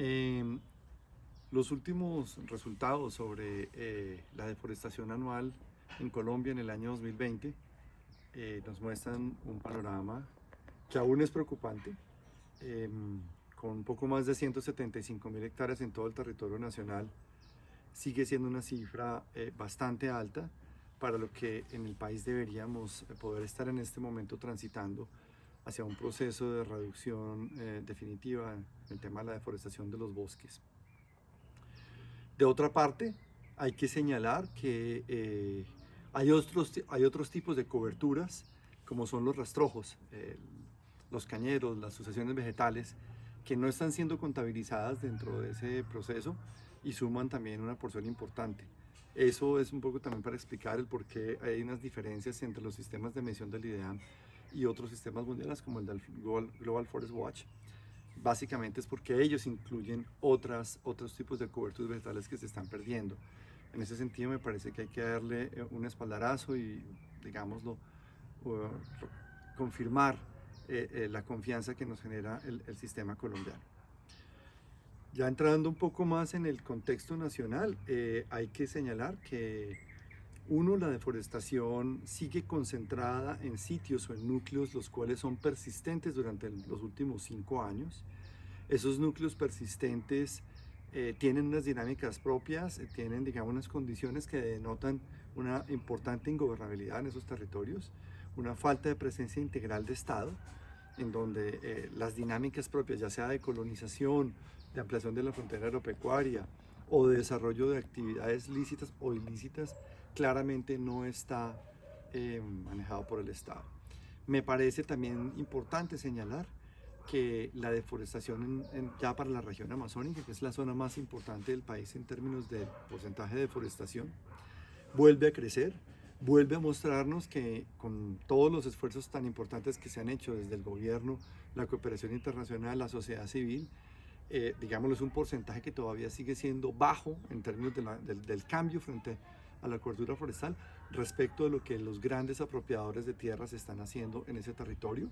Em, los últimos resultados sobre eh, la deforestación anual en Colombia en el año 2020 eh, nos muestran un panorama que aún es preocupante, em, con un poco más de 175 mil hectáreas en todo el territorio nacional, sigue siendo una cifra eh, bastante alta para lo que en el país deberíamos poder estar en este momento transitando hacia un proceso de reducción eh, definitiva en el tema de la deforestación de los bosques. De otra parte, hay que señalar que eh, hay, otros, hay otros tipos de coberturas, como son los rastrojos, eh, los cañeros, las sucesiones vegetales, que no están siendo contabilizadas dentro de ese proceso y suman también una porción importante. Eso es un poco también para explicar el por qué hay unas diferencias entre los sistemas de medición del IDEAM y otros sistemas mundiales como el del Global, Forest Watch. Básicamente es porque ellos incluyen otras, otros tipos de coberturas vegetales que se están perdiendo. En ese sentido me parece que hay que darle eh, un espaldarazo y, digámoslo, confirmar eh, eh, la confianza que nos genera el, el sistema colombiano. Ya entrando un poco más en el contexto nacional, hay que señalar que uno, la deforestación sigue concentrada en sitios o en núcleos los cuales son persistentes durante los últimos cinco años. Esos núcleos persistentes eh, tienen unas dinámicas propias, eh, tienen digamos unas condiciones que denotan una importante ingobernabilidad en esos territorios, una falta de presencia integral de Estado, en donde eh, las dinámicas propias, ya sea de colonización, de ampliación de la frontera agropecuaria o de desarrollo de actividades lícitas o ilícitas, claramente no está eh, manejado por el Estado. Me parece también importante señalar que la deforestación ya para la región amazónica, que es la zona más importante del país en términos de porcentaje de deforestación, vuelve a crecer, vuelve a mostrarnos que con todos los esfuerzos tan importantes que se han hecho desde el gobierno, la cooperación internacional, la sociedad civil, eh, digámoslo, es un porcentaje que todavía sigue siendo bajo en términos del, del cambio frente a la cobertura forestal respecto de lo que los grandes apropiadores de tierras están haciendo en ese territorio,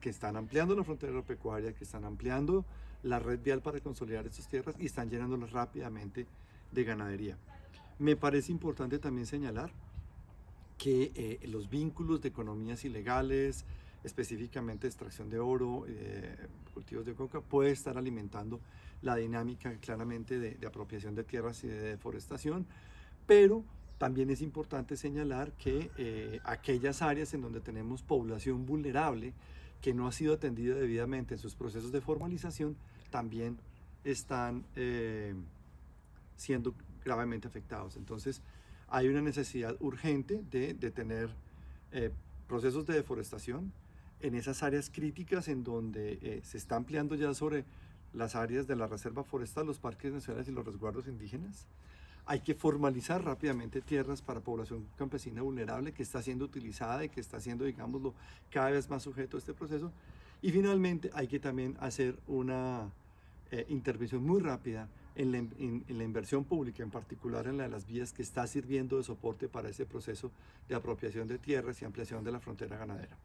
que están ampliando la frontera agropecuaria, que están ampliando la red vial para consolidar estas tierras y están llenándolas rápidamente de ganadería. Me parece importante también señalar que eh, los vínculos de economías ilegales, específicamente extracción de oro, eh, cultivos de coca, puede estar alimentando la dinámica claramente de, de apropiación de tierras y de deforestación, pero también es importante señalar que eh, aquellas áreas en donde tenemos población vulnerable que no ha sido atendida debidamente en sus procesos de formalización también están eh, siendo gravemente afectados. Entonces hay una necesidad urgente de, tener eh, procesos de deforestación en esas áreas críticas en donde se está ampliando ya sobre las áreas de la reserva forestal, los parques nacionales y los resguardos indígenas hay que formalizar rápidamente tierras para población campesina vulnerable que está siendo utilizada y que está siendo, digámoslo, cada vez más sujeto a este proceso. Y finalmente hay que también hacer una eh, intervención muy rápida en la, en la, inversión pública, en particular en la de las vías que está sirviendo de soporte para ese proceso de apropiación de tierras y ampliación de la frontera ganadera.